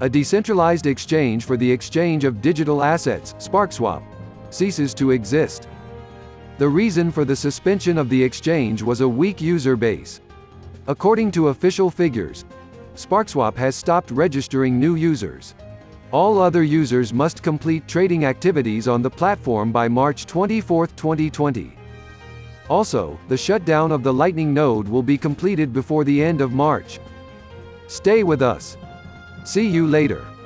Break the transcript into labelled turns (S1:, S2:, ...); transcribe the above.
S1: A decentralized exchange for the exchange of digital assets, SparkSwap, ceases to exist. The reason for the suspension of the exchange was a weak user base. According to official figures, SparkSwap has stopped registering new users. All other users must complete trading activities on the platform by March 24, 2020. Also, the shutdown of the Lightning node will be completed before the end of March. Stay with us. See you later.